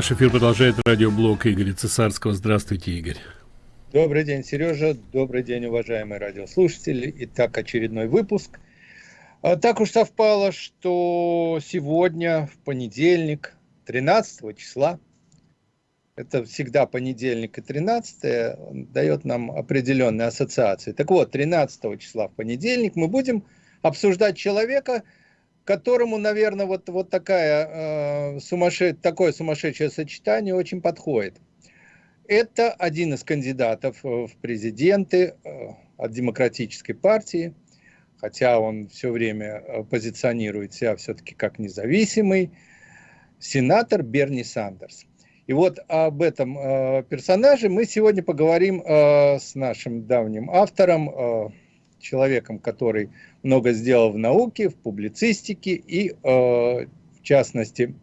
Наш эфир продолжает радиоблог Игоря Цесарского. Здравствуйте, Игорь. Добрый день, Сережа. Добрый день, уважаемые радиослушатели. Итак, очередной выпуск. А, так уж совпало, что сегодня, в понедельник, 13 числа, это всегда понедельник и 13 дает нам определенные ассоциации. Так вот, 13 числа в понедельник мы будем обсуждать человека, которому, наверное, вот, вот такая, э, сумасше... такое сумасшедшее сочетание очень подходит. Это один из кандидатов в президенты э, от Демократической партии, хотя он все время э, позиционирует себя все-таки как независимый, сенатор Берни Сандерс. И вот об этом э, персонаже мы сегодня поговорим э, с нашим давним автором, э, человеком, который много сделал в науке, в публицистике, и э, в частности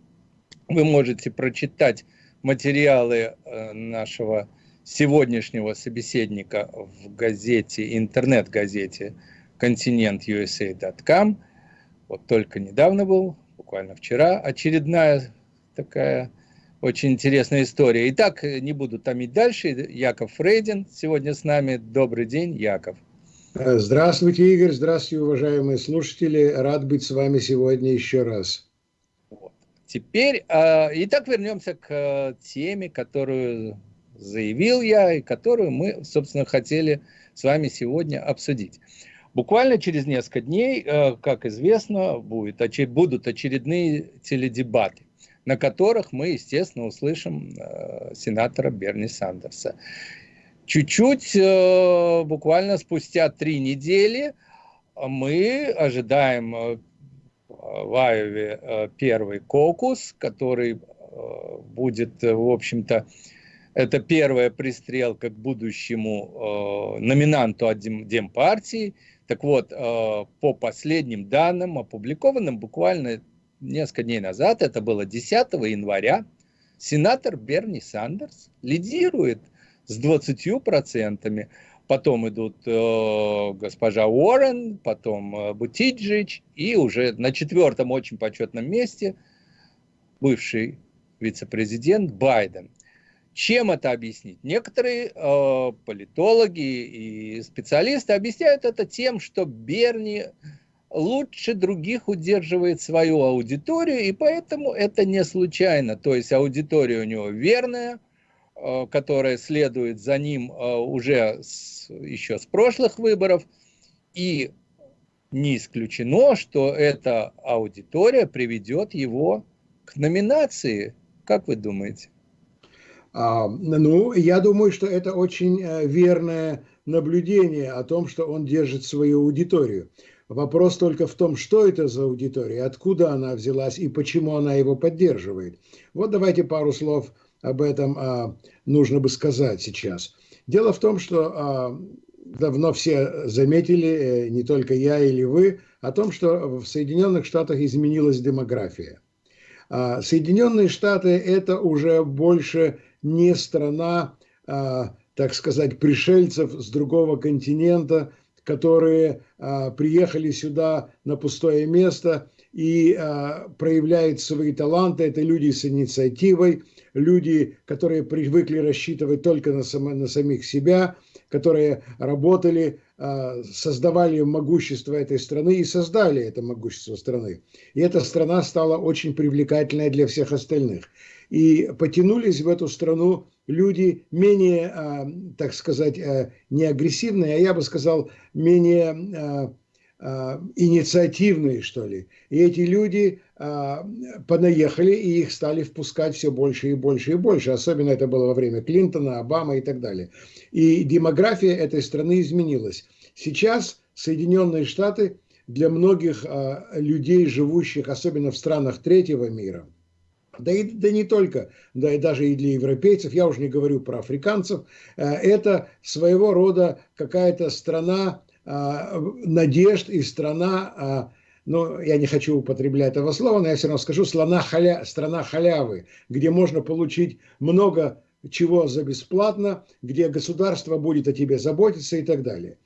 вы можете прочитать материалы э, нашего сегодняшнего собеседника в газете, интернет-газете continentusa.com. Вот только недавно был, буквально вчера, очередная такая очень интересная история. Итак, не буду томить дальше. Яков Фрейдин сегодня с нами. Добрый день, Яков. Здравствуйте, Игорь. Здравствуйте, уважаемые слушатели. Рад быть с вами сегодня еще раз. Теперь, э, итак, вернемся к э, теме, которую заявил я и которую мы, собственно, хотели с вами сегодня обсудить. Буквально через несколько дней, э, как известно, будет, будут очередные теледебаты, на которых мы, естественно, услышим э, сенатора Берни Сандерса. Чуть-чуть, э, буквально спустя три недели, мы ожидаем э, в Айове э, первый кокус, который будет, в общем-то, это первая пристрелка к будущему номинанту от Демпартии. Так вот, по последним данным, опубликованным буквально несколько дней назад, это было 10 января, сенатор Берни Сандерс лидирует – с 20%. Потом идут э, госпожа Уоррен, потом э, Бутиджич, и уже на четвертом очень почетном месте бывший вице-президент Байден. Чем это объяснить? Некоторые э, политологи и специалисты объясняют это тем, что Берни лучше других удерживает свою аудиторию, и поэтому это не случайно. То есть аудитория у него верная, которая следует за ним э, уже с, еще с прошлых выборов. И не исключено, что эта аудитория приведет его к номинации. Как вы думаете? А, ну, я думаю, что это очень э, верное наблюдение о том, что он держит свою аудиторию. Вопрос только в том, что это за аудитория, откуда она взялась и почему она его поддерживает. Вот давайте пару слов об этом а, нужно бы сказать сейчас. Дело в том, что а, давно все заметили, э, не только я или вы, о том, что в Соединенных Штатах изменилась демография. А, Соединенные Штаты – это уже больше не страна, а, так сказать, пришельцев с другого континента, которые а, приехали сюда на пустое место и а, проявляют свои таланты. Это люди с инициативой, люди, которые привыкли рассчитывать только на, само, на самих себя, которые работали, а, создавали могущество этой страны и создали это могущество страны. И эта страна стала очень привлекательной для всех остальных. И потянулись в эту страну люди менее, а, так сказать, а, не агрессивные, а я бы сказал, менее инициативные, что ли. И эти люди понаехали, и их стали впускать все больше и больше и больше. Особенно это было во время Клинтона, Обамы и так далее. И демография этой страны изменилась. Сейчас Соединенные Штаты для многих людей, живущих особенно в странах третьего мира – да и да не только, да и даже и для европейцев, я уже не говорю про африканцев, э, это своего рода какая-то страна э, надежд и страна, э, ну, я не хочу употреблять этого слова, но я все равно скажу, страна, халя, страна халявы, где можно получить много чего за бесплатно, где государство будет о тебе заботиться и так далее.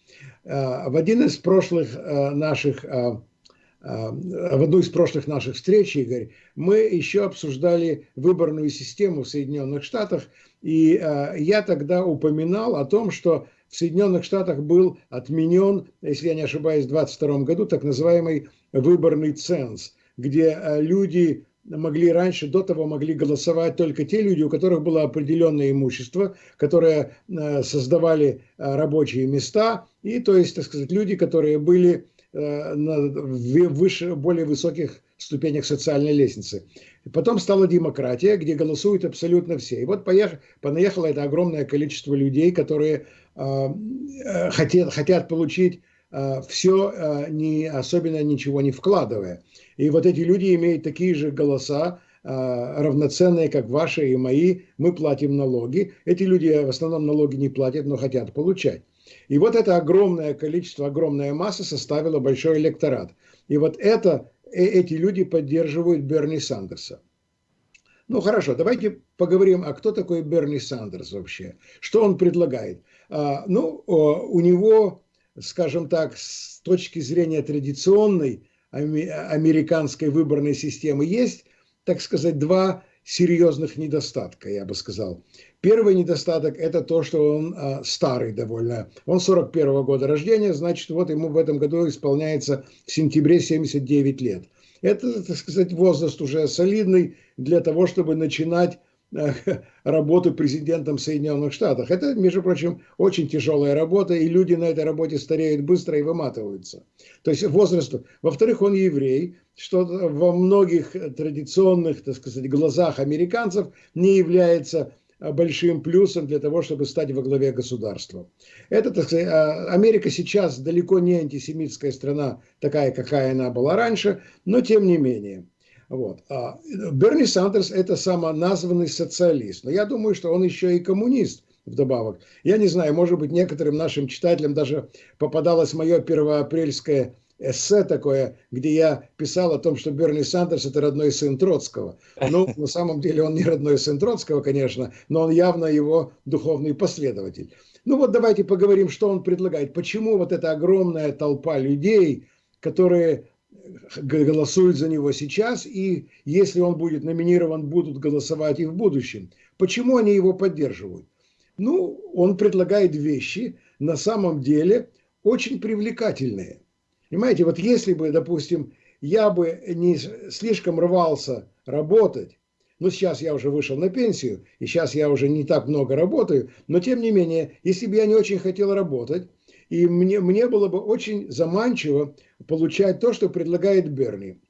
В один из прошлых наших в одну из прошлых наших встреч, Игорь, мы еще обсуждали выборную систему в Соединенных Штатах, и я тогда упоминал о том, что в Соединенных Штатах был отменен, если я не ошибаюсь, в 2022 году так называемый выборный ценз, где люди могли раньше, до того могли голосовать только те люди, у которых было определенное имущество, которые э, создавали э, рабочие места, и то есть, так сказать, люди, которые были э, на выше, более высоких ступенях социальной лестницы. Потом стала демократия, где голосуют абсолютно все. И вот поехало, понаехало это огромное количество людей, которые хотят, хотят получить все, не, особенно ничего не вкладывая. И вот эти люди имеют такие же голоса, а, равноценные, как ваши и мои. Мы платим налоги. Эти люди в основном налоги не платят, но хотят получать. И вот это огромное количество, огромная масса составила большой электорат. И вот это, э, эти люди поддерживают Берни Сандерса. Ну хорошо, давайте поговорим, а кто такой Берни Сандерс вообще? Что он предлагает? А, ну, у него, скажем так, с точки зрения традиционной, американской выборной системы есть, так сказать, два серьезных недостатка, я бы сказал. Первый недостаток – это то, что он а, старый довольно. Он 41 -го года рождения, значит, вот ему в этом году исполняется в сентябре 79 лет. Это, так сказать, возраст уже солидный для того, чтобы начинать работу президентом Соединенных Штатов. Это, между прочим, очень тяжелая работа, и люди на этой работе стареют быстро и выматываются. То есть возраст. Во-вторых, он еврей, что во многих традиционных, так сказать, глазах американцев не является большим плюсом для того, чтобы стать во главе государства. Это, так сказать, а, Америка сейчас далеко не антисемитская страна, такая, какая она была раньше, но тем не менее. Вот. А Берни Сандерс – это самоназванный социалист. Но я думаю, что он еще и коммунист вдобавок. Я не знаю, может быть, некоторым нашим читателям даже попадалось мое первоапрельское эссе такое, где я писал о том, что Берни Сандерс – это родной сын Троцкого. Ну, на самом деле он не родной сын Троцкого, конечно, но он явно его духовный последователь. Ну вот давайте поговорим, что он предлагает. Почему вот эта огромная толпа людей, которые голосуют за него сейчас, и если он будет номинирован, будут голосовать и в будущем. Почему они его поддерживают? Ну, он предлагает вещи, на самом деле, очень привлекательные. Понимаете, вот если бы, допустим, я бы не слишком рвался работать, ну, сейчас я уже вышел на пенсию, и сейчас я уже не так много работаю, но тем не менее, если бы я не очень хотел работать, и мне, мне было бы очень заманчиво получать то, что предлагает Берни.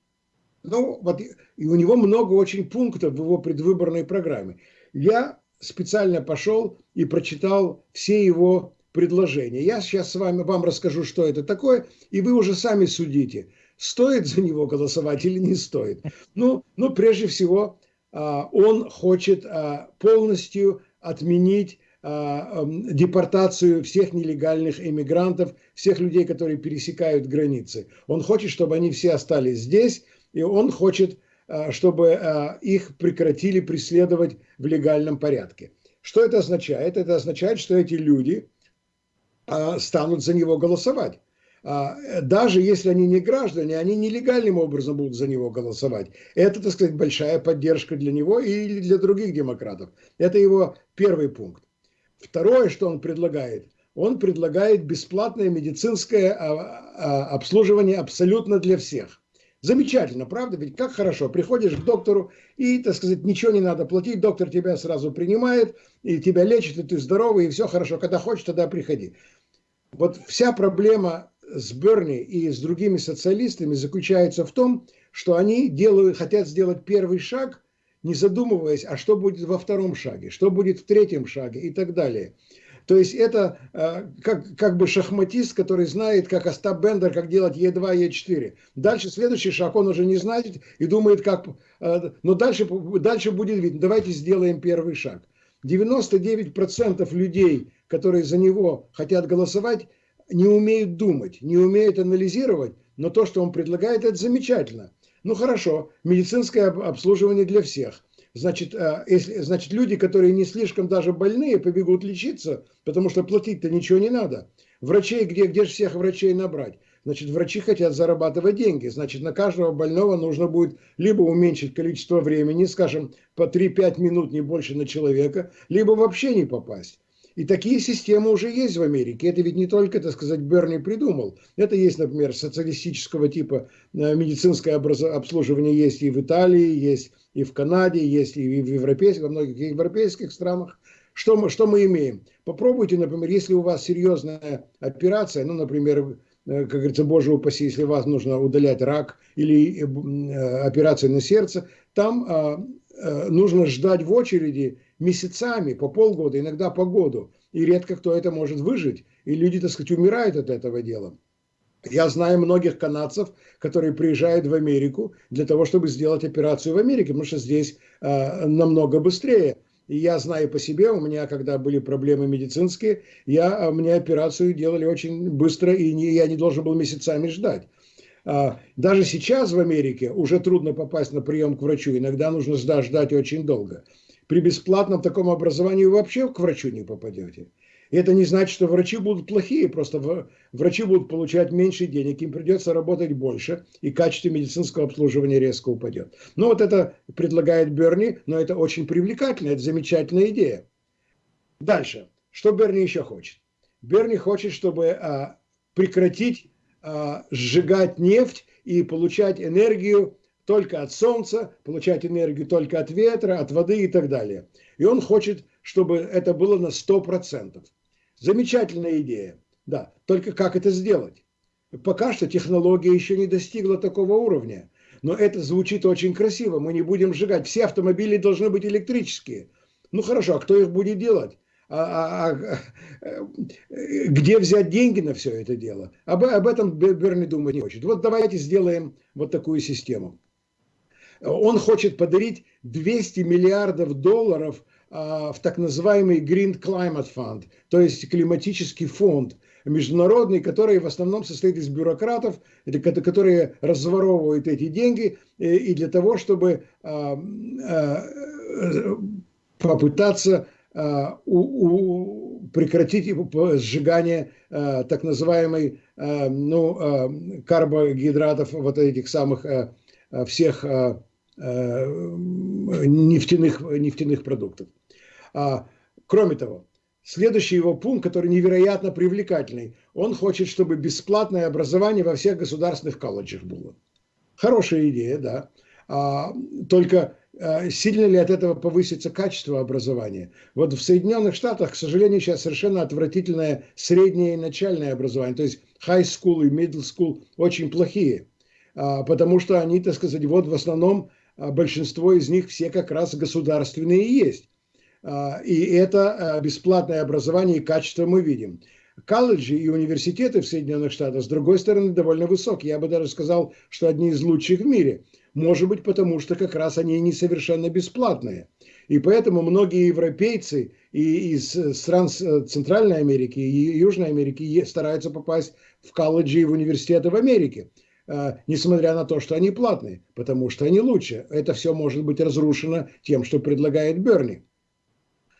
Ну, вот, и у него много очень пунктов в его предвыборной программе. Я специально пошел и прочитал все его предложения. Я сейчас с вами вам расскажу, что это такое, и вы уже сами судите, стоит за него голосовать или не стоит. Ну, ну прежде всего, а, он хочет а, полностью отменить депортацию всех нелегальных иммигрантов, всех людей, которые пересекают границы. Он хочет, чтобы они все остались здесь, и он хочет, а, чтобы а, их прекратили преследовать в легальном порядке. Что это означает? Это означает, что эти люди станут за него голосовать. Даже если они не граждане, они нелегальным образом будут за него голосовать. Это, так сказать, большая поддержка для него и для других демократов. Это его первый пункт. Второе, что он предлагает, он предлагает бесплатное медицинское а, а, обслуживание абсолютно для всех. Замечательно, правда? Ведь как хорошо. Приходишь к доктору и, так сказать, ничего не надо платить, доктор тебя сразу принимает, и тебя лечит, и ты здоровый, и все хорошо. Когда хочешь, тогда приходи. Вот вся проблема с Берни и с другими социалистами заключается в том, что они делают, хотят сделать первый шаг – не задумываясь, а что будет во втором шаге, что будет в третьем шаге и так далее. То есть это э, как, как бы шахматист, который знает, как Остап Бендер, как делать Е2, Е4. Дальше следующий шаг он уже не знает и думает, как... Э, но дальше, дальше будет видно. Давайте сделаем первый шаг. 99% людей, которые за него хотят голосовать, не умеют думать, не умеют анализировать, но то, что он предлагает, это замечательно. Ну хорошо, медицинское обслуживание для всех. Значит, э, если, значит, люди, которые не слишком даже больные, побегут лечиться, потому что платить-то ничего не надо. Врачей, где, где же всех врачей набрать? Значит, врачи хотят зарабатывать деньги. Значит, на каждого больного нужно будет либо уменьшить количество времени, скажем, по 3-5 минут, не больше на человека, либо вообще не попасть. И такие системы уже есть в Америке. Это ведь не только, так сказать, Берни придумал. Это есть, например, социалистического типа э, медицинское обслуживание есть и в Италии, есть и в Канаде, есть и в европейских, во многих европейских странах. Что мы, что мы имеем? Попробуйте, например, если у вас серьезная операция, ну, например, э, как говорится, боже упаси, если вас нужно удалять рак или э, операция на сердце, там а, нужно ждать в очереди месяцами, по полгода, иногда по году. И редко кто это может выжить. И люди, так сказать, умирают от этого дела. Я знаю многих канадцев, которые приезжают в Америку для того, чтобы сделать операцию в Америке, потому что здесь э, намного быстрее. И я знаю по себе, у меня, когда были проблемы медицинские, я, а, мне операцию делали очень быстро, и не, я не должен был месяцами ждать. А, даже сейчас в Америке уже трудно попасть на прием к врачу, иногда нужно ждать очень долго при бесплатном таком образовании вы вообще к врачу не попадете. И это не значит, что врачи будут плохие, просто врачи будут получать меньше денег, им придется работать больше, и качество медицинского обслуживания резко упадет. Ну вот это предлагает Берни, но это очень привлекательно, это замечательная идея. Дальше. Что Берни еще хочет? Берни хочет, чтобы а, прекратить а, сжигать нефть и получать энергию только от солнца, получать энергию только от ветра, от воды и так далее. И он хочет, чтобы это было на 100%. Замечательная идея. Да, только как это сделать? Пока что технология еще не достигла такого уровня. Но это звучит очень красиво. Мы не будем сжигать. Все автомобили должны быть электрические. Ну хорошо, а кто их будет делать? А, а, а, э, где взять деньги на все это дело? Об, об этом Берни думать не хочет. Вот давайте сделаем вот такую систему. Он хочет подарить 200 миллиардов долларов а, в так называемый Green Climate Fund, то есть климатический фонд международный, который в основном состоит из бюрократов, которые разворовывают эти деньги и для того, чтобы а, а, попытаться прекратить сжигание так называемой ну, карбогидратов, вот этих самых всех Э, нефтяных, нефтяных продуктов. А, кроме того, следующий его пункт, который невероятно привлекательный, он хочет, чтобы бесплатное образование во всех государственных колледжах было. Хорошая идея, да. А, только а, сильно ли от этого повысится качество образования? Вот в Соединенных Штатах, к сожалению, сейчас совершенно отвратительное среднее и начальное образование. То есть high school и middle school очень плохие. А, потому что они, так сказать, вот в основном большинство из них все как раз государственные есть. А, и это а, бесплатное образование и качество мы видим. Колледжи и университеты в Соединенных Штатах, с другой стороны, довольно высокие. Я бы даже сказал, что одни из лучших в мире. Может быть, потому что как раз они не совершенно бесплатные. И поэтому многие европейцы и из стран Центральной Америки и Южной Америки стараются попасть в колледжи и в университеты в Америке. Э, несмотря на то, что они платные, потому что они лучше. Это все может быть разрушено тем, что предлагает Берни.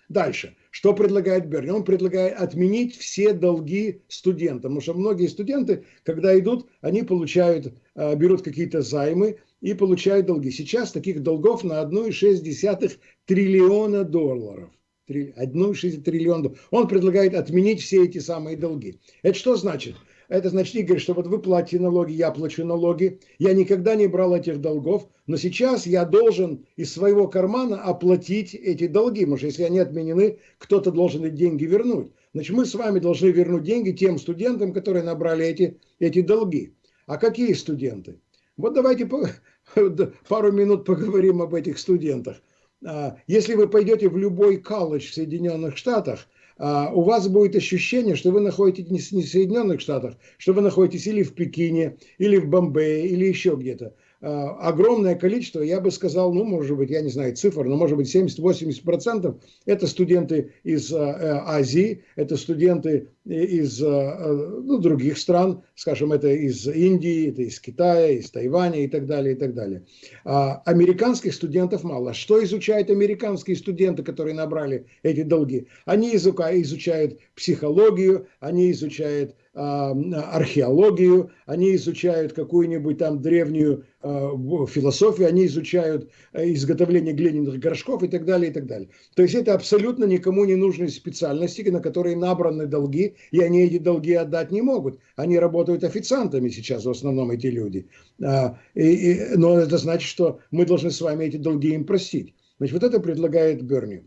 Дальше. Что предлагает Берни? Он предлагает отменить все долги студентам, потому что многие студенты, когда идут, они получают, э, берут какие-то займы и получают долги. Сейчас таких долгов на 1,6 триллиона долларов. 1,6 триллиона Он предлагает отменить все эти самые долги. Это что значит? Это значит, Игорь, что вот вы платите налоги, я плачу налоги. Я никогда не брал этих долгов, но сейчас я должен из своего кармана оплатить эти долги. Что если они отменены, кто-то должен эти деньги вернуть. Значит, мы с вами должны вернуть деньги тем студентам, которые набрали эти, эти долги. А какие студенты? Вот давайте пару минут поговорим об этих студентах. А, если вы пойдете в любой колледж в Соединенных Штатах – у вас будет ощущение, что вы находитесь не в Соединенных Штатах, что вы находитесь или в Пекине, или в Бомбее, или еще где-то. А, огромное количество, я бы сказал, ну, может быть, я не знаю цифр, но может быть 70-80% это студенты из а, э, Азии, это студенты из ну, других стран, скажем, это из Индии, это из Китая, из Тайваня и так далее, и так далее. А американских студентов мало. Что изучают американские студенты, которые набрали эти долги? Они изучают психологию, они изучают а, археологию, они изучают какую-нибудь там древнюю а, философию, они изучают э, изготовление глиняных горшков и так далее, и так далее. То есть это абсолютно никому не нужные специальности, на которые набраны долги, и они эти долги отдать не могут. Они работают официантами сейчас в основном эти люди. А, и, и, но это значит, что мы должны с вами эти долги им простить. Значит, вот это предлагает Берни.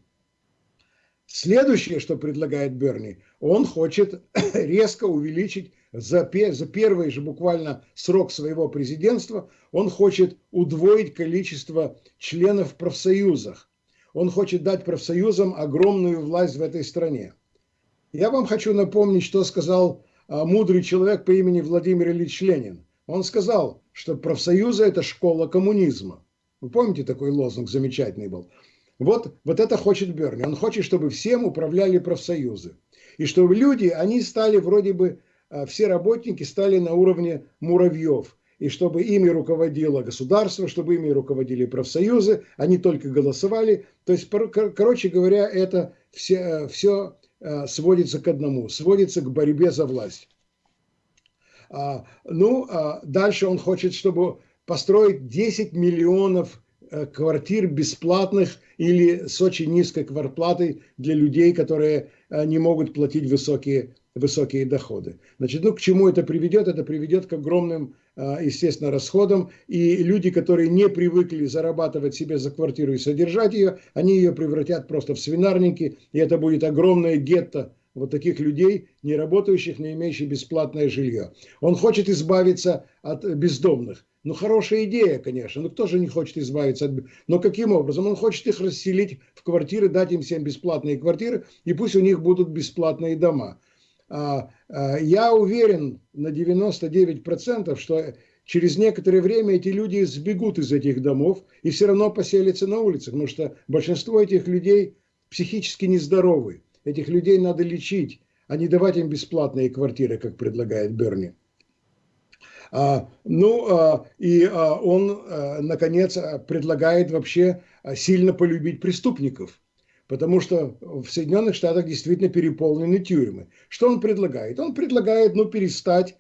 Следующее, что предлагает Берни, он хочет резко увеличить за, за первый же буквально срок своего президентства, он хочет удвоить количество членов в профсоюзах. Он хочет дать профсоюзам огромную власть в этой стране. Я вам хочу напомнить, что сказал а, мудрый человек по имени Владимир Ильич Ленин. Он сказал, что профсоюзы – это школа коммунизма. Вы помните, такой лозунг замечательный был? Вот, вот это хочет Берни. Он хочет, чтобы всем управляли профсоюзы. И чтобы люди, они стали вроде бы, а, все работники стали на уровне муравьев. И чтобы ими руководило государство, чтобы ими руководили профсоюзы, они только голосовали. То есть, короче говоря, это все, все а, сводится к одному, сводится к борьбе за власть. А, ну, дальше он хочет, чтобы построить 10 миллионов Э, квартир бесплатных или с очень низкой квартплатой для людей, которые э, не могут платить высокие, высокие доходы. Значит, ну, к чему это приведет? Это приведет к огромным, э, естественно, расходам. И люди, которые не привыкли зарабатывать себе за квартиру и содержать ее, они ее превратят просто в свинарники, и это будет огромное гетто вот таких людей, не работающих, не имеющих бесплатное жилье. Он хочет избавиться от бездомных. Ну, хорошая идея, конечно. Ну, кто же не хочет избавиться от... Но каким образом? Он хочет их расселить в квартиры, дать им всем бесплатные квартиры, и пусть у них будут бесплатные дома. А, а, я уверен на 99%, что через некоторое время эти люди сбегут из этих домов и все равно поселятся на улицах, потому что большинство этих людей психически нездоровы. Этих людей надо лечить, а не давать им бесплатные квартиры, как предлагает Берни. А, ну, а, и а, он, наконец, предлагает вообще сильно полюбить преступников. Потому что в Соединенных Штатах действительно переполнены тюрьмы. Что он предлагает? Он предлагает ну, перестать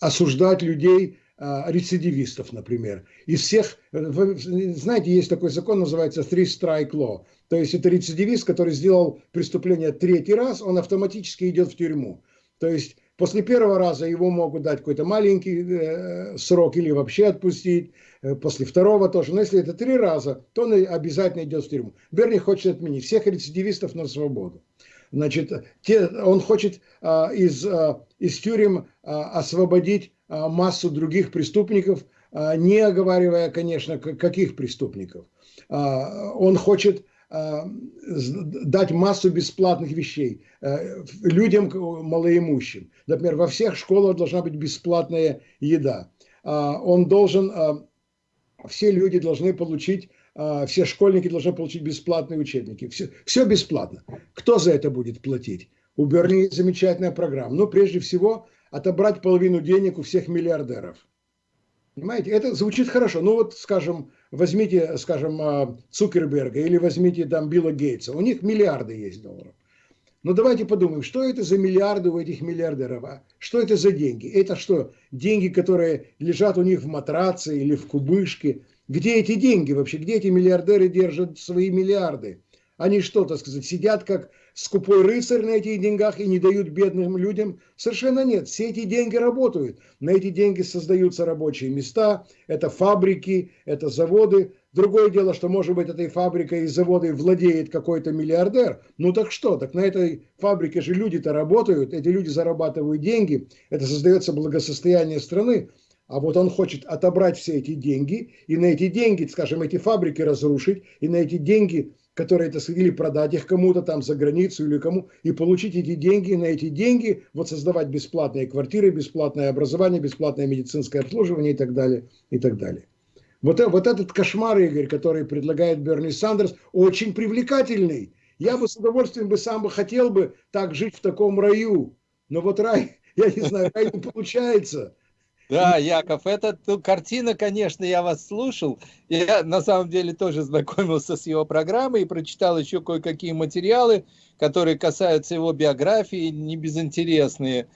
осуждать людей, рецидивистов, например. Из всех, знаете, есть такой закон, называется Three Strike Law. То есть это рецидивист, который сделал преступление третий раз, он автоматически идет в тюрьму. То есть После первого раза его могут дать какой-то маленький э, срок или вообще отпустить. Э, после второго тоже. Но если это три раза, то он обязательно идет в тюрьму. Берни хочет отменить всех рецидивистов на свободу. Значит, те, он хочет а, из, а, из тюрем а, освободить а, массу других преступников, не оговаривая, конечно, каких преступников. Он хочет Э, дать массу бесплатных вещей э, людям малоимущим. Например, во всех школах должна быть бесплатная еда. А, он должен, э, все люди должны получить, все школьники должны получить бесплатные учебники. Все, все бесплатно. Кто за это будет платить? У Берни замечательная программа. Но прежде всего отобрать половину денег у всех миллиардеров. Понимаете, это звучит хорошо. Ну вот, скажем, возьмите, скажем, а, Цукерберга или возьмите там Билла Гейтса. У них миллиарды есть долларов. Но давайте подумаем, что это за миллиарды у этих миллиардеров? А? Что это за деньги? Это что, деньги, которые лежат у них в матраце или в кубышке? Где эти деньги вообще? Где эти миллиардеры держат свои миллиарды? Они что, так сказать, сидят как скупой рыцарь на этих деньгах и не дают бедным людям? Совершенно нет. Все эти деньги работают. На эти деньги создаются рабочие места, это фабрики, это заводы. Другое дело, что, может быть, этой фабрикой и заводой владеет какой-то миллиардер. Ну так что? Так на этой фабрике же люди-то работают, эти люди зарабатывают деньги, это создается благосостояние страны. А вот он хочет отобрать все эти деньги и на эти деньги, скажем, эти фабрики разрушить, и на эти деньги которые, так сказать, или продать их кому-то там за границу или кому, и получить эти деньги, на эти деньги вот создавать бесплатные квартиры, бесплатное образование, бесплатное медицинское обслуживание и так далее, и так далее. Вот, вот этот кошмар, Игорь, который предлагает Берни Сандерс, очень привлекательный. Я бы с удовольствием бы сам бы хотел бы так жить в таком раю. Но вот рай, я не знаю, рай не получается. Да, Яков, эта ну, картина, конечно, я вас слушал. Я на самом деле тоже знакомился с его программой и прочитал еще кое-какие материалы, которые касаются его биографии, не безинтересные.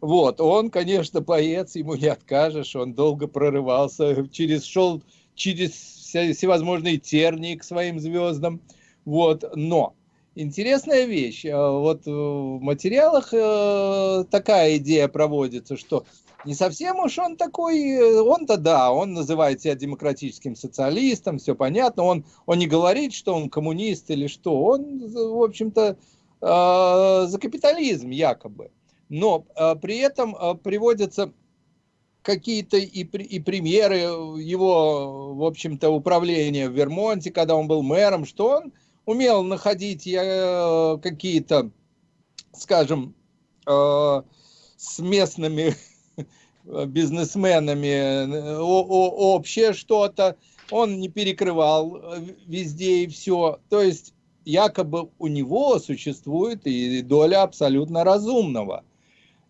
Вот, он, конечно, поэт, ему не откажешь, он долго прорывался, через, шел через всевозможные тернии к своим звездам. Вот, но интересная вещь. Э, вот в материалах э, такая идея проводится, что не совсем уж он такой, э, он-то да, он называет себя демократическим социалистом, все понятно, он, он не говорит, что он коммунист или что, он, в общем-то, за капитализм якобы. Но а, при этом а, приводятся какие-то и, и примеры его, в общем-то, управления в Вермонте, когда он был мэром, что он умел находить э, какие-то, скажем, э, с местными бизнесменами э, общее что-то, он не перекрывал везде и все. То есть якобы у него существует и доля абсолютно разумного.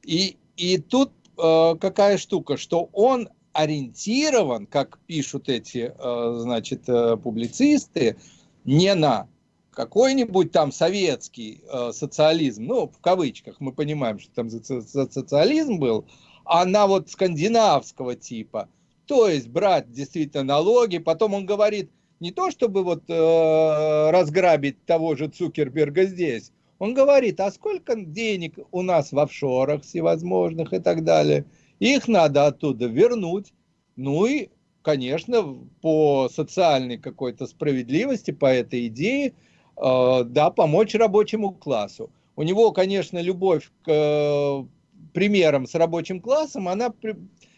И, и тут э, какая штука, что он ориентирован, как пишут эти, э, значит, э, публицисты, не на какой-нибудь там советский э, социализм, ну, в кавычках, мы понимаем, что там за, социализм был, а на вот скандинавского типа. То есть брать действительно налоги, потом он говорит, не то чтобы вот э, разграбить того же Цукерберга здесь, он говорит, а сколько денег у нас в офшорах всевозможных и так далее. Их надо оттуда вернуть. Ну и, конечно, по социальной какой-то справедливости, по этой идее, э, да, помочь рабочему классу. У него, конечно, любовь к примерам с рабочим классом, она,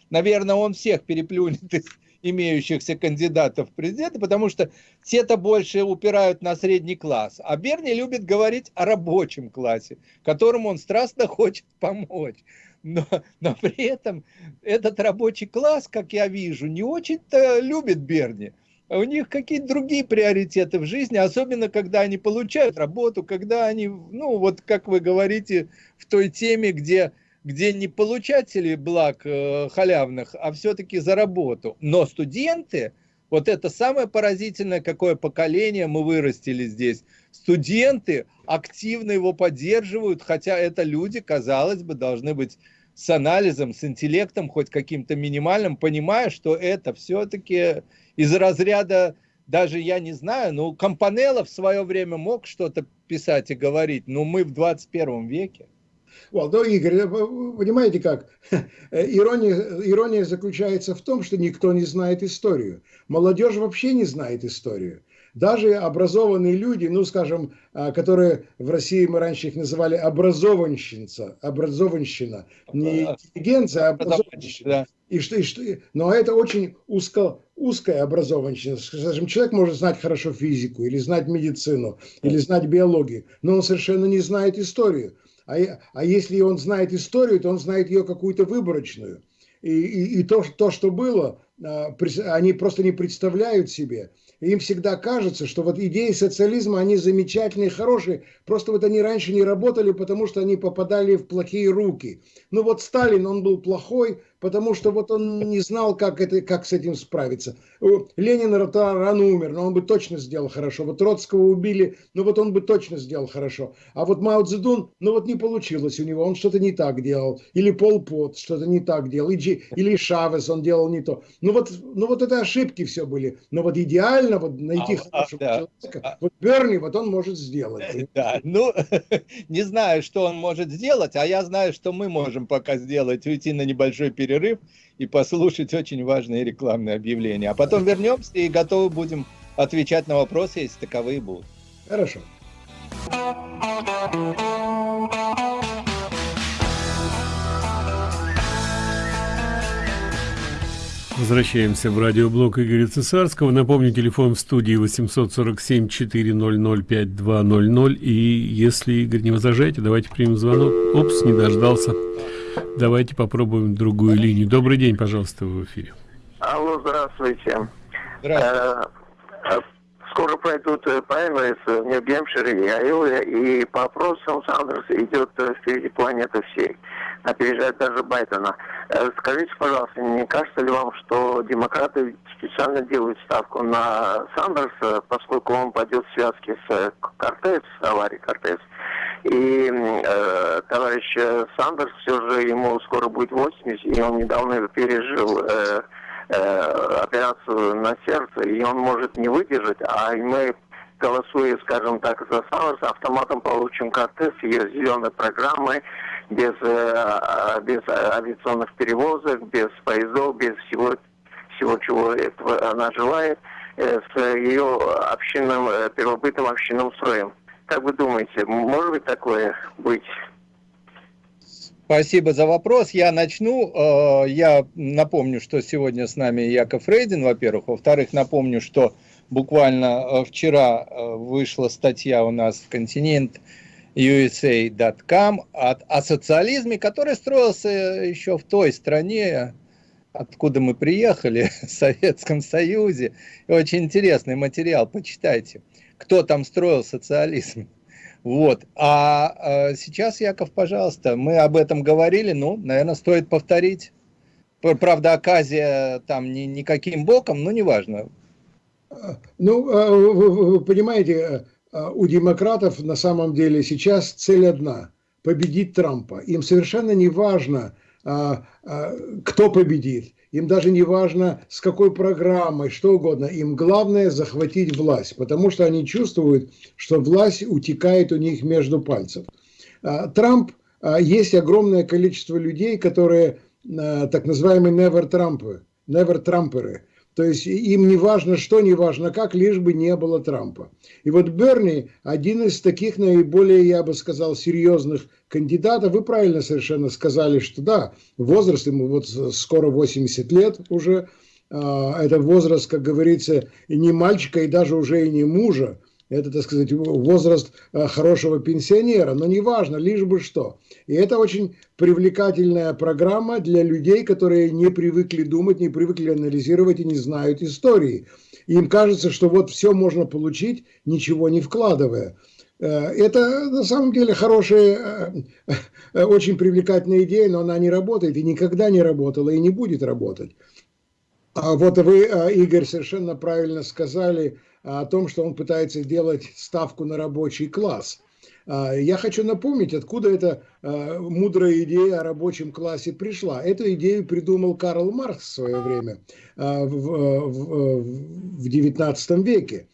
наверное, он всех переплюнет из имеющихся кандидатов в президенты, потому что те-то больше упирают на средний класс. А Берни любит говорить о рабочем классе, которому он страстно хочет помочь. Но, но при этом этот рабочий класс, как я вижу, не очень-то любит Берни. У них какие-то другие приоритеты в жизни, особенно когда они получают работу, когда они, ну вот как вы говорите, в той теме, где где не получатели благ э, халявных, а все-таки за работу. Но студенты, вот это самое поразительное, какое поколение мы вырастили здесь. Студенты активно его поддерживают, хотя это люди, казалось бы, должны быть с анализом, с интеллектом хоть каким-то минимальным, понимая, что это все-таки из разряда, даже я не знаю, ну, Компанелло в свое время мог что-то писать и говорить, но мы в 21 веке. Вот, ну, Игорь, понимаете как? Ирония, ирония заключается в том, что никто не знает историю. Молодежь вообще не знает историю. Даже образованные люди, ну, скажем, а, которые в России мы раньше их называли образованщица, образованщина, не интеллигенция, а образованщина. И что, и что, но это очень узко, узкая образованщина. Скажем, человек может знать хорошо физику, или знать медицину, или знать биологию, но он совершенно не знает историю. А, а если он знает историю, то он знает ее какую-то выборочную. И, и, и то, то, что было, а, они просто не представляют себе. им всегда кажется, что вот идеи социализма, они замечательные, хорошие, просто вот они раньше не работали, потому что они попадали в плохие руки. Ну вот Сталин, он был плохой, потому что вот он не знал, как, это, как с этим справиться. Ленин рано умер, но он бы точно сделал хорошо. Вот Троцкого убили, но вот он бы точно сделал хорошо. А вот Мао Цзэдун, ну вот не получилось у него, он что-то не так делал. Или Пол Пот что-то не так делал. Или, Шавес, он делал не то. Ну вот, ну вот это ошибки все были. Но вот идеально вот найти а, хорошего да. человека, а, вот Берни, вот он может сделать. Да, ну, не знаю, что он может сделать, а я знаю, что мы можем пока сделать, уйти на небольшой период перерыв и послушать очень важные рекламные объявления. А потом вернемся и готовы будем отвечать на вопросы, если таковые будут. Хорошо. Возвращаемся в радиоблог Игоря Цесарского. Напомню, телефон в студии 847-400-5200. И если, Игорь, не возражаете, давайте примем звонок. Опс, не дождался. Давайте попробуем другую линию. Добрый день, пожалуйста, в эфире. Алло, здравствуйте. Здравствуйте. Э, э, скоро пройдут праймерис в Нью-Гемпшире и Айове, и по опросам Сандерс идет впереди планеты всей. Опережает даже Байдена. Э, скажите, пожалуйста, не кажется ли вам, что демократы специально делают ставку на Сандерса, поскольку он пойдет в связке с э, Кортес, аварией Кортес, и э, товарищ Сандерс все же ему скоро будет 80, и он недавно пережил э, э, операцию на сердце, и он может не выдержать, а мы голосуя, скажем так, за Сандерса, автоматом получим Кортес с ее зеленой программой, без, э, без авиационных перевозок, без поездов, без всего, всего чего этого она желает, э, с ее общинным, э, первобытным общинным строем. Как вы думаете, может быть такое быть? Спасибо за вопрос. Я начну. Э, я напомню, что сегодня с нами Яков Рейдин, во-первых. Во-вторых, напомню, что буквально э, вчера э, вышла статья у нас в «Континент» USA.com о, о социализме, который строился еще в той стране, откуда мы приехали, в Советском Союзе. И очень интересный материал, почитайте, кто там строил социализм. Вот. А, а сейчас, Яков, пожалуйста, мы об этом говорили, ну, наверное, стоит повторить. Правда, оказия там ни, никаким боком, но неважно. Ну, а, вы понимаете, а, у демократов на самом деле сейчас цель одна – победить Трампа. Им совершенно не важно, кто победит. Им даже не важно, с какой программой, что угодно. Им главное захватить власть, потому что они чувствуют, что власть утекает у них между пальцев. А, Трамп, а, есть огромное количество людей, которые а, так называемые never Трампы, never Трамперы. То есть им не важно что, не важно как, лишь бы не было Трампа. И вот Берни один из таких наиболее, я бы сказал, серьезных кандидатов. Вы правильно совершенно сказали, что да, возраст ему вот скоро 80 лет уже. А, это возраст, как говорится, и не мальчика, и даже уже и не мужа. Это, так сказать, возраст а, хорошего пенсионера, но неважно, лишь бы что. И это очень привлекательная программа для людей, которые не привыкли думать, не привыкли анализировать и не знают истории. Им кажется, что вот все можно получить, ничего не вкладывая. Э, это на самом деле хорошая, э, э, очень привлекательная идея, но она не работает и никогда не работала и не будет работать. А вот вы, Игорь, совершенно правильно сказали – о том, что он пытается делать ставку на рабочий класс. А, я хочу напомнить, откуда эта а, мудрая идея о рабочем классе пришла. Эту идею придумал Карл Маркс в свое время, а, в XIX веке.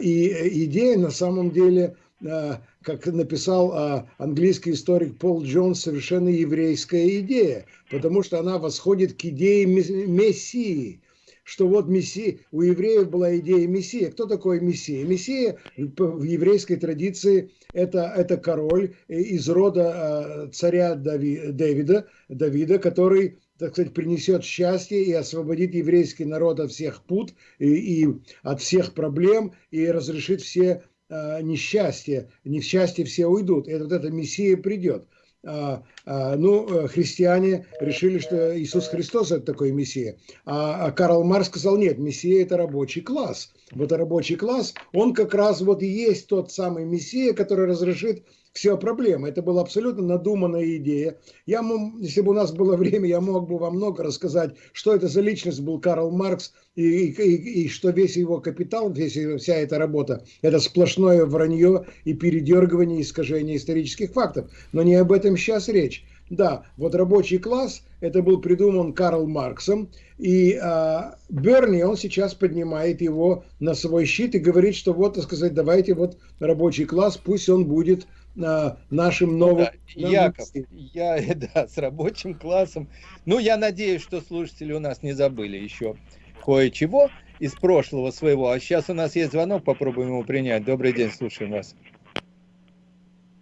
И идея на самом деле, как написал английский историк Пол Джонс, совершенно еврейская идея, потому что она восходит к идее Мессии – что вот Мессия, у евреев была идея Мессия. Кто такой Мессия? Мессия в еврейской традиции это, это король из рода а, царя Дави, Давида, Давида, который так сказать, принесет счастье и освободит еврейский народ от всех пут и, и от всех проблем и разрешит все э, несчастья. Несчастья все уйдут. И вот эта Мессия придет. А, а, ну, э, христиане решили, что Иисус Христос это такой Мессия. А, а Карл Марс сказал, нет, Мессия это рабочий класс. Вот рабочий класс, он как раз вот и есть тот самый Мессия, который разрешит все проблемы. Это была абсолютно надуманная идея. Я, если бы у нас было время, я мог бы вам много рассказать, что это за личность был Карл Маркс, и, и, и что весь его капитал, весь, вся эта работа, это сплошное вранье и передергивание, искажение исторических фактов. Но не об этом сейчас речь. Да, вот рабочий класс, это был придуман Карл Марксом, и а, Берни, он сейчас поднимает его на свой щит и говорит, что вот, так сказать, давайте вот рабочий класс, пусть он будет нашим новым... Да, Яков, я, да, с рабочим классом. Ну, я надеюсь, что слушатели у нас не забыли еще кое-чего из прошлого своего. А сейчас у нас есть звонок, попробуем его принять. Добрый день, слушаем вас.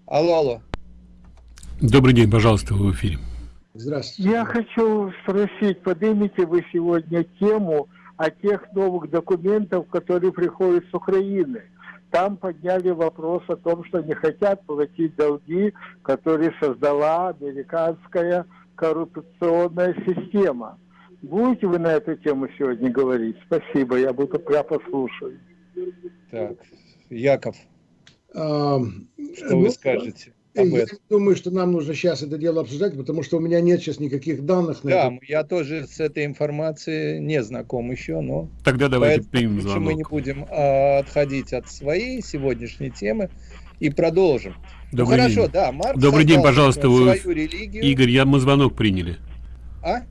Алло, алло. Добрый день, пожалуйста, вы в эфире. Здравствуйте. Я хочу спросить, поднимите вы сегодня тему о тех новых документах, которые приходят с Украины. Там подняли вопрос о том, что не хотят платить долги, которые создала американская коррупционная система. Будете вы на эту тему сегодня говорить? Спасибо, я буду прямо послушаю. Так, Яков, а, что ну, вы скажете? Об я этом. думаю, что нам нужно сейчас это дело обсуждать, потому что у меня нет сейчас никаких данных. На да, это. я тоже с этой информацией не знаком еще, но... Тогда давайте примем звонок. Мы не будем а, отходить от своей сегодняшней темы и продолжим. Ну, Добрый ну, хорошо, день. да, Марк Добрый день, пожалуйста, вы... религию. Игорь, я, мы звонок приняли. А?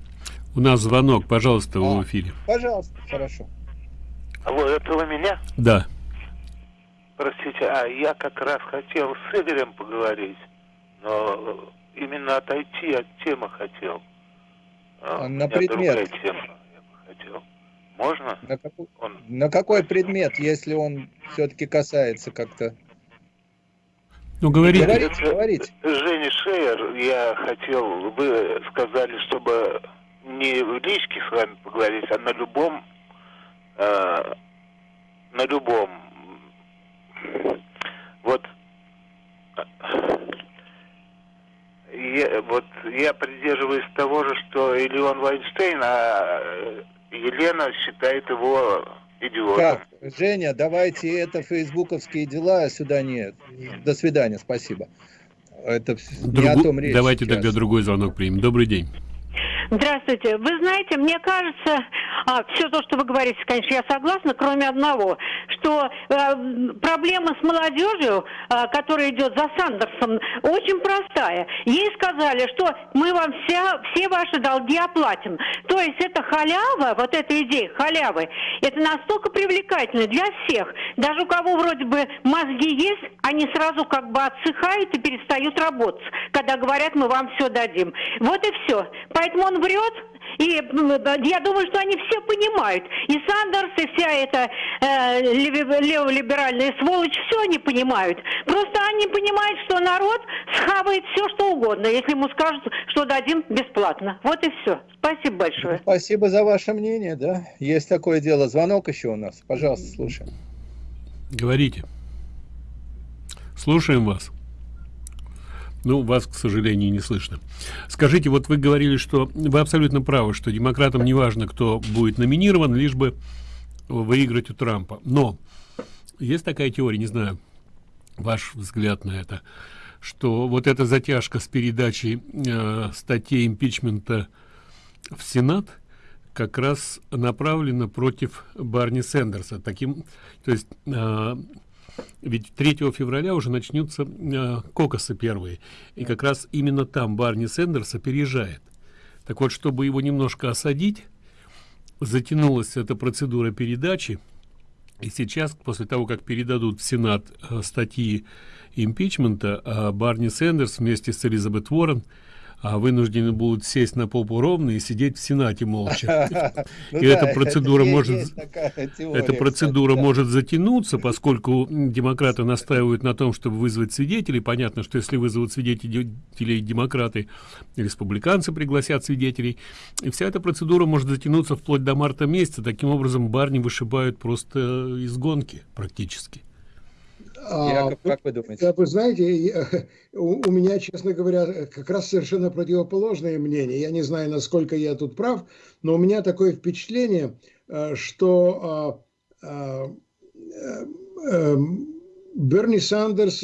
У нас звонок, пожалуйста, а, в эфире. Пожалуйста, хорошо. Алло, это вы меня? Да. Простите, а я как раз хотел с Игорем поговорить, но именно отойти от темы хотел. А, на предмет. Тема, я бы хотел. Можно? На какой, он... на какой предмет, если он все-таки касается как-то? Ну, говорите. Говорите, говорите. Женя Шейер, я хотел, вы сказали, чтобы не в личке с вами поговорить, а на любом, э, на любом вот я, вот я придерживаюсь того же, что или он Вайнштейн, а Елена считает его идиотом. Так, Женя, давайте это фейсбуковские дела, а сюда нет. До свидания, спасибо. Это Другу... не о том речь. Давайте сейчас. тогда другой звонок примем. Добрый день. Здравствуйте. Вы знаете, мне кажется, а, все то, что вы говорите, конечно, я согласна, кроме одного, что а, проблема с молодежью, а, которая идет за Сандерсом, очень простая. Ей сказали, что мы вам вся, все ваши долги оплатим. То есть это халява, вот эта идея халявы, это настолько привлекательно для всех. Даже у кого вроде бы мозги есть, они сразу как бы отсыхают и перестают работать, когда говорят, мы вам все дадим. Вот и все. Поэтому он врет, и я думаю, что они все понимают. И Сандерс, и вся эта э, леволиберальная сволочь, все они понимают. Просто они понимают, что народ схавает все, что угодно, если ему скажут, что дадим бесплатно. Вот и все. Спасибо большое. Спасибо за ваше мнение, да. Есть такое дело. Звонок еще у нас. Пожалуйста, слушаем. Говорите. Слушаем вас. Ну, вас, к сожалению, не слышно. Скажите, вот вы говорили, что вы абсолютно правы, что демократам не важно, кто будет номинирован, лишь бы выиграть у Трампа. Но есть такая теория, не знаю, ваш взгляд на это, что вот эта затяжка с передачей э, статей импичмента в Сенат как раз направлена против Барни Сендерса. Таким, то есть э, ведь 3 февраля уже начнутся э, кокосы первые. И как раз именно там Барни Сендерс опережает. Так вот, чтобы его немножко осадить, затянулась эта процедура передачи. И сейчас, после того, как передадут в Сенат э, статьи импичмента, э, Барни Сендерс вместе с Элизабет Уоррен – а вынуждены будут сесть на попу ровно и сидеть в Сенате молча. Ну и эта процедура может эта процедура может затянуться, поскольку демократы настаивают на том, чтобы вызвать свидетелей. Понятно, что если вызовут свидетелей демократы, республиканцы пригласят свидетелей. И вся эта процедура может затянуться вплоть до марта месяца. Таким образом, Барни вышибают просто из гонки практически. Яков, как вы думаете? Вы знаете, у, у меня, честно говоря, как раз совершенно противоположное мнение. Я не знаю, насколько я тут прав, но у меня такое впечатление, э, что а, а, а, Берни Сандерс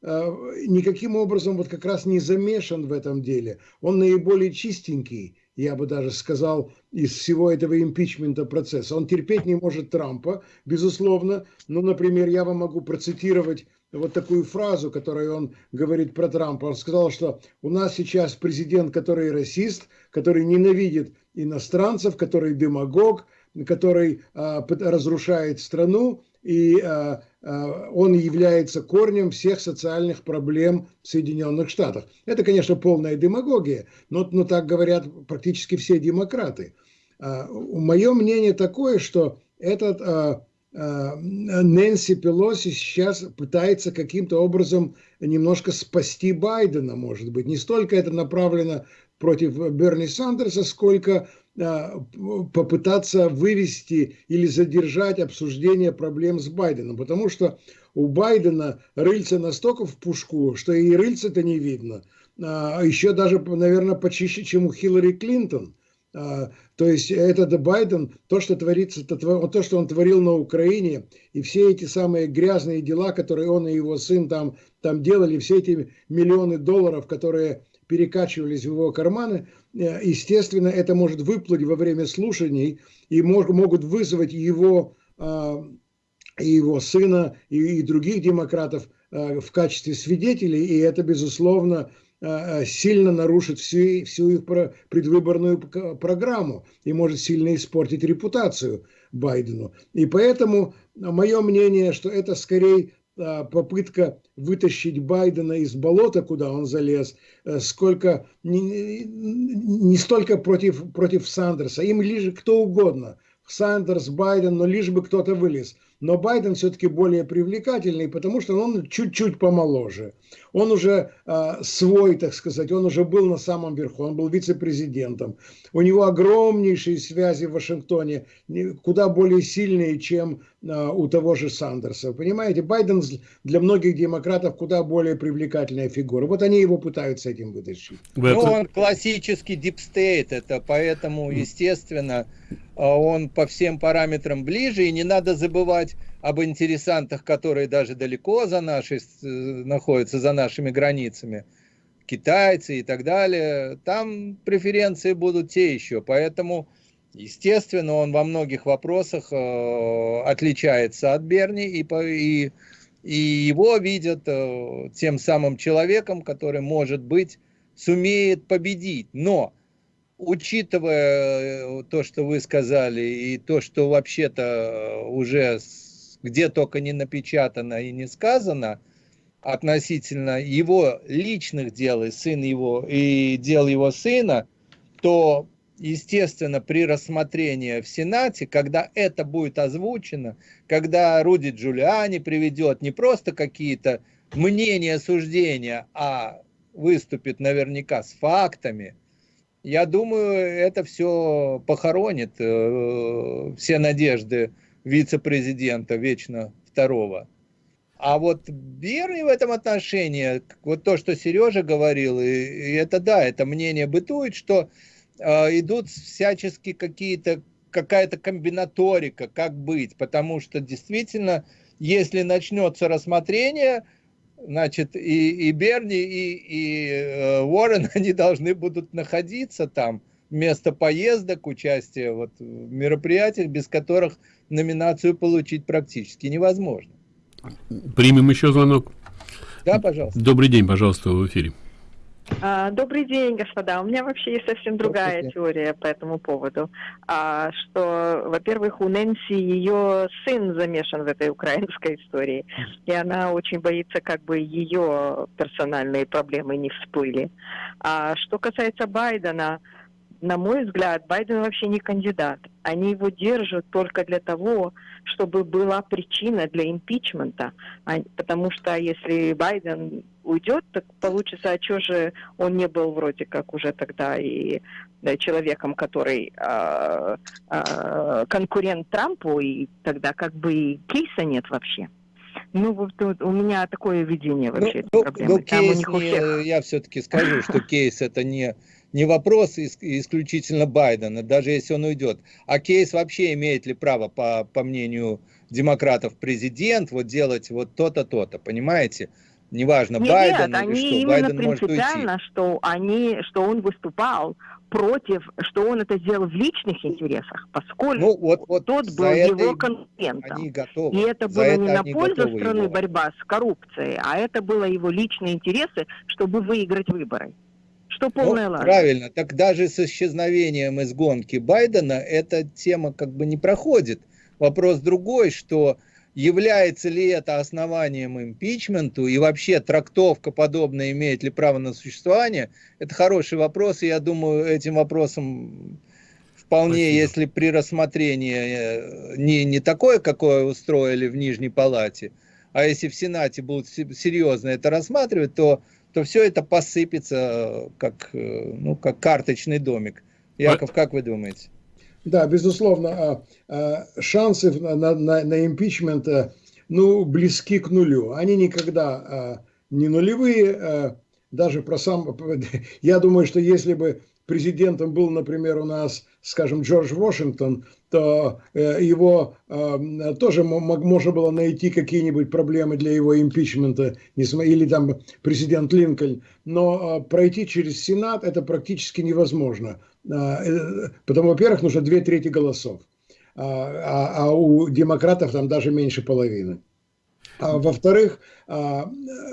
никаким образом вот как раз не замешан в этом деле. Он наиболее чистенький я бы даже сказал, из всего этого импичмента процесса. Он терпеть не может Трампа, безусловно. Ну, например, я вам могу процитировать вот такую фразу, которую он говорит про Трампа. Он сказал, что у нас сейчас президент, который расист, который ненавидит иностранцев, который демагог, который а, разрушает страну, и а, а, он является корнем всех социальных проблем в Соединенных Штатах. Это, конечно, полная демагогия, но, но так говорят практически все демократы. А, Мое мнение такое, что этот а, Нэнси Пелоси сейчас пытается каким-то образом немножко спасти Байдена, может быть. Не столько это направлено против Берни Сандерса, сколько попытаться вывести или задержать обсуждение проблем с Байденом, потому что у Байдена рыльца настолько в пушку, что и рыльца-то не видно. А еще даже, наверное, почище, чем у Хиллари Клинтон. То есть этот Байден, то, что творится, то, что он творил на Украине, и все эти самые грязные дела, которые он и его сын там, там делали, все эти миллионы долларов, которые перекачивались в его карманы, естественно, это может выплыть во время слушаний и могут вызвать его и его сына, и, и других демократов э, в качестве свидетелей, и это, безусловно, э, э, сильно нарушит всю, всю их предвыборную программу и может сильно испортить репутацию Байдену. И поэтому мое мнение, что это скорее попытка вытащить Байдена из болота, куда он залез, сколько не, не столько против, против Сандерса, им лишь кто угодно, Сандерс, Байден, но лишь бы кто-то вылез – но Байден все-таки более привлекательный, потому что он чуть-чуть помоложе. Он уже э, свой, так сказать, он уже был на самом верху, он был вице-президентом. У него огромнейшие связи в Вашингтоне, куда более сильные, чем э, у того же Сандерса. Понимаете, Байден для многих демократов куда более привлекательная фигура. Вот они его пытаются этим вытащить. Ну, он классический deep state, это поэтому, естественно, а он по всем параметрам ближе, и не надо забывать об интересантах, которые даже далеко за нашей, э, находятся за нашими границами, китайцы и так далее, там преференции будут те еще, поэтому, естественно, он во многих вопросах э, отличается от Берни, и, и, и его видят э, тем самым человеком, который, может быть, сумеет победить, но учитывая э, то, что вы сказали, и то, что вообще-то э, уже где только не напечатано и не сказано относительно его личных дел и сын его и дел его сына, то естественно, при рассмотрении в Сенате, когда это будет озвучено, когда Руди Джулиани приведет не просто какие-то мнения, суждения, а выступит наверняка с фактами – я думаю, это все похоронит э, все надежды вице-президента вечно второго. А вот Берни в этом отношении, вот то, что Сережа говорил, и, и это да, это мнение бытует, что идут всячески какие-то какая-то комбинаторика, как быть, потому что действительно, если начнется рассмотрение, значит, и, и Берни, и, и э, Уоррен, они должны будут находиться там вместо поездок, участия вот, в мероприятиях, без которых номинацию получить практически невозможно. Примем еще звонок. Да, пожалуйста. Добрый день, пожалуйста, в эфире. А, добрый день, господа. У меня вообще есть совсем другая теория по этому поводу. А, что, во-первых, у Нэнси ее сын замешан в этой украинской истории, и она очень боится, как бы ее персональные проблемы не всплыли. А что касается Байдена, на мой взгляд, Байден вообще не кандидат. Они его держат только для того, чтобы была причина для импичмента. Потому что если Байден уйдет, так получится, а что же он не был вроде как уже тогда и да, человеком, который э, э, конкурент Трампу, и тогда как бы и кейса нет вообще. Ну, вот, у меня такое видение вообще ну, проблемы. Ну, кейс не, я все-таки скажу, что кейс это не, не вопрос исключительно Байдена, даже если он уйдет. А кейс вообще имеет ли право, по, по мнению демократов, президент вот делать вот то-то, то-то, понимаете? неважно, нет, Байден нет, или они что, именно Байден может уйти. что они, что он выступал против, что он это сделал в личных интересах, поскольку ну, вот, вот тот был его конкурентом. И это было это не на пользу страны его. борьба с коррупцией, а это было его личные интересы, чтобы выиграть выборы. Что полная ну, Правильно. Так даже с исчезновением из гонки Байдена эта тема как бы не проходит. Вопрос другой, что является ли это основанием импичменту и вообще трактовка подобная имеет ли право на существование, это хороший вопрос, и я думаю, этим вопросом вполне, Спасибо. если при рассмотрении э, не, не такое, какое устроили в Нижней Палате, а если в Сенате будут серьезно это рассматривать, то, то все это посыпется э, как, э, ну, как карточный домик. Яков, как вы думаете? Да, безусловно, а, а, шансы на, на, на импичмент э, ну, близки к нулю. Они никогда а, не нулевые. Даже про сам... Я думаю, что если бы президентом был, например, у нас, скажем, Джордж Вашингтон, то э, его э, тоже можно было найти какие-нибудь проблемы для его импичмента, или там президент Линкольн, но пройти через Сенат это практически невозможно. Потому, во-первых, нужно две трети голосов, а, а у демократов там даже меньше половины. А, во-вторых, а,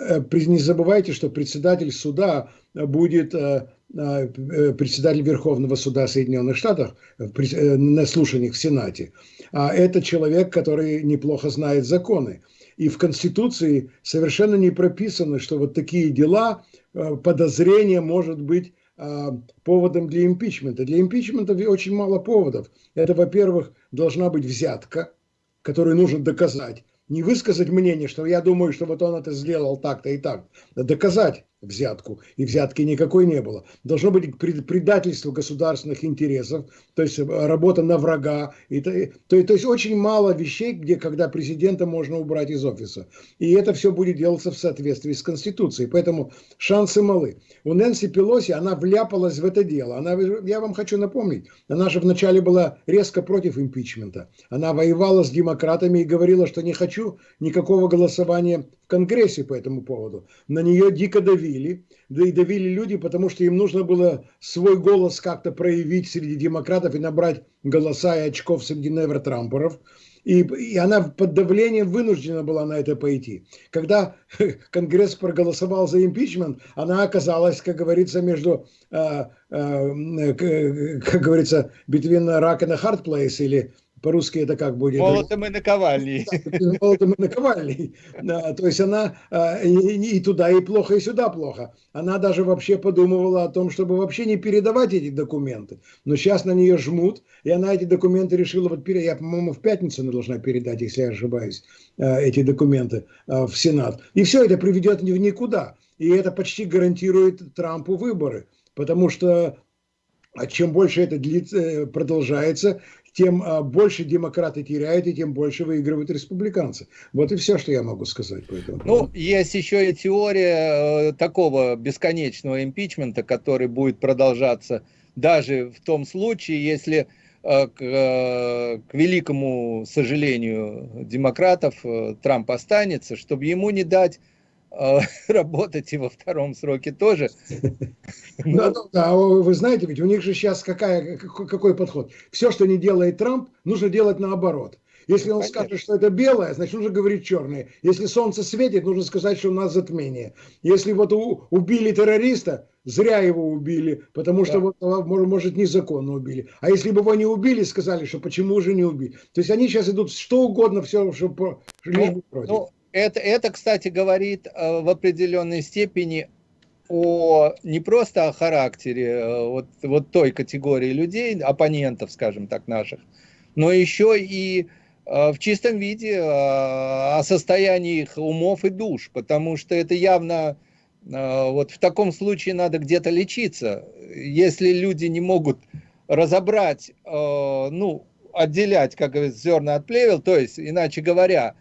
э, не забывайте, что председатель суда будет э, э, председатель Верховного суда Соединенных Штатов на слушаниях в Сенате. А это человек, который неплохо знает законы. И в Конституции совершенно не прописано, что вот такие дела, подозрение может быть поводом для импичмента. Для импичмента очень мало поводов. Это, во-первых, должна быть взятка, которую нужно доказать не высказать мнение, что я думаю, что вот он это сделал так-то и так, а доказать взятку, и взятки никакой не было. Должно быть предательство государственных интересов, то есть э, работа на врага. И, то, то, то есть очень мало вещей, где, когда президента можно убрать из офиса. И это все будет делаться в соответствии с Конституцией. Поэтому шансы малы. У Нэнси Пелоси, она вляпалась в это дело. Она, я вам хочу напомнить, она же вначале была резко против импичмента. Она воевала с демократами и говорила, что не хочу никакого голосования в Конгрессе по этому поводу. На нее дико давили, да и давили люди, потому что им нужно было свой голос как-то проявить среди демократов и набрать голоса и очков среди невер-трамперов. И, и она под давлением вынуждена была на это пойти. Когда Конгресс проголосовал за импичмент, она оказалась, как говорится, между, э, э, как говорится, between rock and a hard place, или по-русски это как будет? Молотом и наковальней. Молотом и наковальней. Да, то есть она а, и, и туда и плохо, и сюда плохо. Она даже вообще подумывала о том, чтобы вообще не передавать эти документы. Но сейчас на нее жмут, и она эти документы решила, вот я, по-моему, в пятницу она должна передать, если я ошибаюсь, а, эти документы а, в Сенат. И все это приведет в никуда. И это почти гарантирует Трампу выборы. Потому что чем больше это длится, э, продолжается, тем а, больше демократы теряют, и тем больше выигрывают республиканцы. Вот и все, что я могу сказать по этому. Ну, есть еще и теория э, такого бесконечного импичмента, который будет продолжаться даже в том случае, если э, к, э, к великому сожалению демократов Трамп останется, чтобы ему не дать работать и во втором сроке тоже. Да, да, вы знаете, ведь у них же сейчас какая, какой подход? Все, что не делает Трамп, нужно делать наоборот. Если он Понятно. скажет, что это белое, значит, нужно говорить черное. Если солнце светит, нужно сказать, что у нас затмение. Если вот у, убили террориста, зря его убили, потому да. что вот, а, может, незаконно убили. А если бы его не убили, сказали, что почему же не убили. То есть они сейчас идут что угодно, все, что лишь бы против. Ну, это, это, кстати, говорит э, в определенной степени о не просто о характере э, вот, вот той категории людей, оппонентов, скажем так, наших, но еще и э, в чистом виде о состоянии их умов и душ, потому что это явно вот в таком случае надо где-то лечиться. Если люди не могут разобрать, ну, отделять, как говорится, зерна от плевел, то есть, иначе говоря,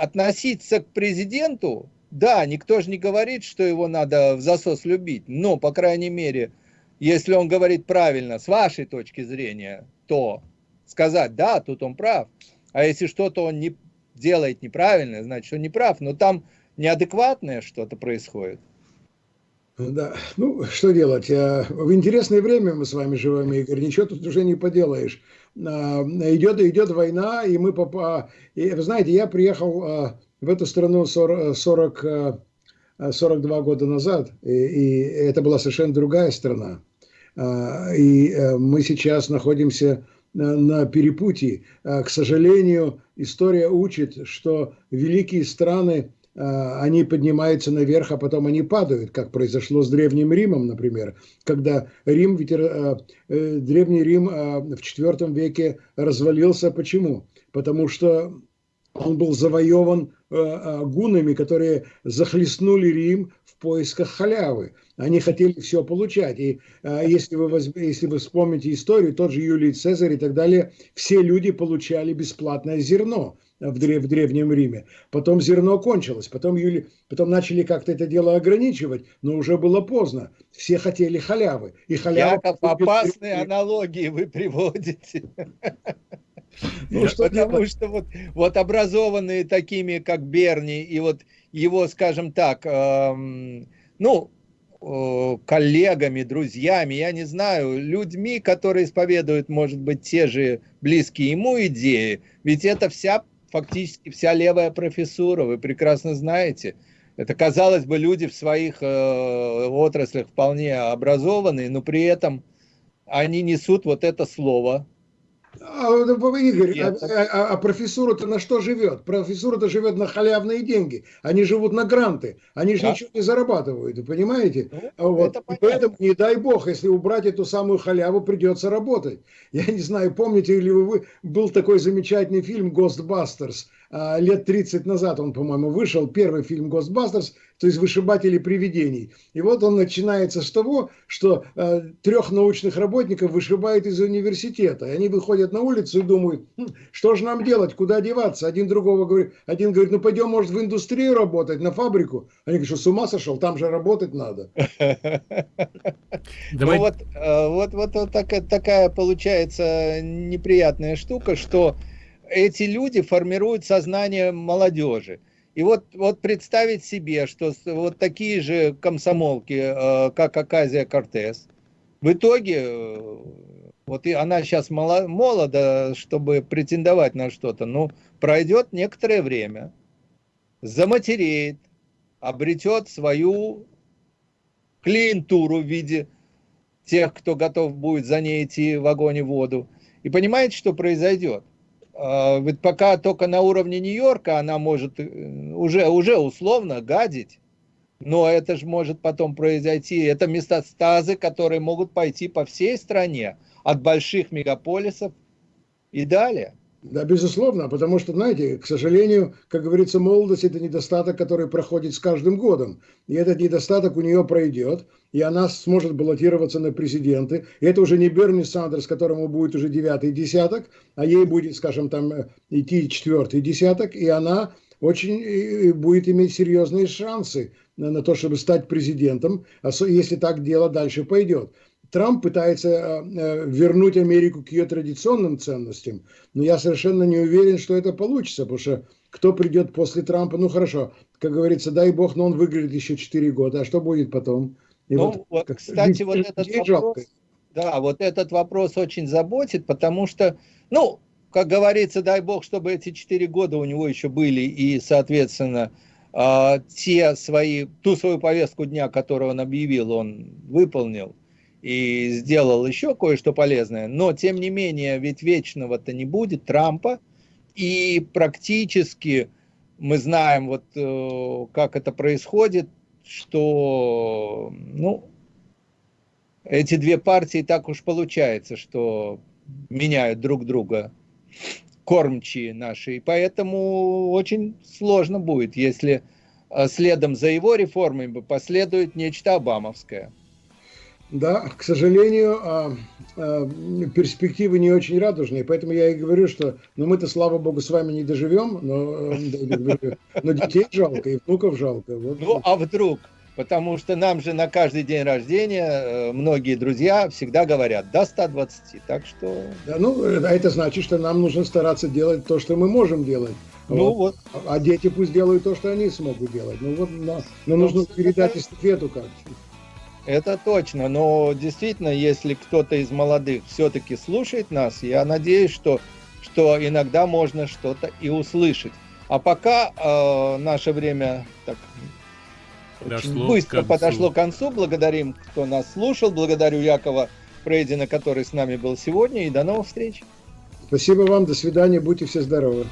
относиться к президенту, да, никто же не говорит, что его надо в засос любить, но, по крайней мере, если он говорит правильно, с вашей точки зрения, то сказать, да, тут он прав. А если что-то он не делает неправильно, значит, он не прав. Но там неадекватное что-то происходит. Да, ну, что делать? Э, в интересное время мы с вами живем, Игорь, ничего тут уже не поделаешь. А, идет, идет война, и мы, попа... и, вы знаете, я приехал а, в эту страну 40, 40, 42 года назад, и, и это была совершенно другая страна. А, и э, мы сейчас находимся на перепутье. К сожалению, история учит, что великие страны они поднимаются наверх, а потом они падают, как произошло с Древним Римом, например, когда Рим, э, э, Древний Рим а, в IV веке развалился. Почему? Потому что Он был завоеван э, гунами, которые захлестнули Рим в поисках халявы. Они хотели все получать. И если, вы, если вы вспомните историю, тот же Юлий Цезарь и так далее, все люди получали бесплатное зерно в, древ, в Древнем Риме. Потом зерно кончилось, потом, Юли, потом начали как-то это дело ограничивать, но уже было поздно. Все хотели халявы. И халява Яков, опасные аналогии вы приводите. Ну, что Потому что вот, вот образованные такими, как Берни, и вот его, скажем так, эм, ну, э, коллегами, друзьями, я не знаю, людьми, которые исповедуют, может быть, те же близкие ему идеи, ведь это вся, фактически вся левая профессура, вы прекрасно знаете. Это, казалось бы, люди в своих э, отраслях вполне образованные, но при этом они несут вот это слово, Игорь, а, а, а профессура-то на что живет? Профессура-то живет на халявные деньги. Они живут на гранты. Они же да. ничего не зарабатывают, понимаете? Ну, вот. Поэтому, не дай бог, если убрать эту самую халяву, придется работать. Я не знаю, помните ли вы, был такой замечательный фильм «Ghostbusters», лет 30 назад он, по-моему, вышел, первый фильм «Ghostbusters», то есть вышибатели привидений. И вот он начинается с того, что э, трех научных работников вышибают из университета. И они выходят на улицу и думают, хм, что же нам делать, куда деваться. Один другого говорит, один говорит, ну пойдем, может, в индустрию работать, на фабрику. Они говорят, что с ума сошел, там же работать надо. Ну вот, э, вот, вот, вот такая получается неприятная штука, что эти люди формируют сознание молодежи. И вот, вот представить себе, что вот такие же комсомолки, э, как Аказия Кортес, в итоге, э, вот и она сейчас молода, чтобы претендовать на что-то, но пройдет некоторое время, заматереет, обретет свою клиентуру в виде тех, кто готов будет за ней идти в огонь и воду. И понимаете, что произойдет? А, ведь пока только на уровне Нью-Йорка она может э, уже, уже условно гадить, но это же может потом произойти. Это метастазы, которые могут пойти по всей стране, от больших мегаполисов и далее. Да, безусловно, потому что, знаете, к сожалению, как говорится, молодость – это недостаток, который проходит с каждым годом. И этот недостаток у нее пройдет, и она сможет баллотироваться на президенты. И это уже не Берни Сандерс, которому будет уже девятый десяток, а ей будет, скажем, там идти четвертый десяток, и она очень будет иметь серьезные шансы на то, чтобы стать президентом, если так дело дальше пойдет. Трамп пытается э, э, вернуть Америку к ее традиционным ценностям, но я совершенно не уверен, что это получится, потому что кто придет после Трампа, ну хорошо, как говорится, дай бог, но он выиграет еще 4 года, а что будет потом? И ну, вот, кстати, вот этот вопрос, да, вот этот вопрос очень заботит, потому что, ну, как говорится, дай бог, чтобы эти 4 года у него еще были, и, соответственно, э, те свои, ту свою повестку дня, которую он объявил, он выполнил и сделал еще кое-что полезное, но тем не менее, ведь вечного-то не будет Трампа, и практически мы знаем, вот э, как это происходит, что ну, эти две партии так уж получается, что меняют друг друга кормчие наши, и поэтому очень сложно будет, если э, следом за его реформами последует нечто обамовское. Да, к сожалению, а, а, перспективы не очень радужные, поэтому я и говорю, что ну, мы-то, слава богу, с вами не доживем, но, э, но детей жалко и внуков жалко. Вот. Ну, а вдруг? Потому что нам же на каждый день рождения э, многие друзья всегда говорят до 120, так что... Да, ну, а это значит, что нам нужно стараться делать то, что мы можем делать. Ну вот. вот. А дети пусть делают то, что они смогут делать. Ну вот, но, но ну, нужно передать эстафету как-то. Это точно, но действительно, если кто-то из молодых все-таки слушает нас, я надеюсь, что, что иногда можно что-то и услышать. А пока э, наше время так подошло быстро к подошло к концу. Благодарим, кто нас слушал. Благодарю Якова Фрейдина, который с нами был сегодня. И до новых встреч. Спасибо вам. До свидания. Будьте все здоровы.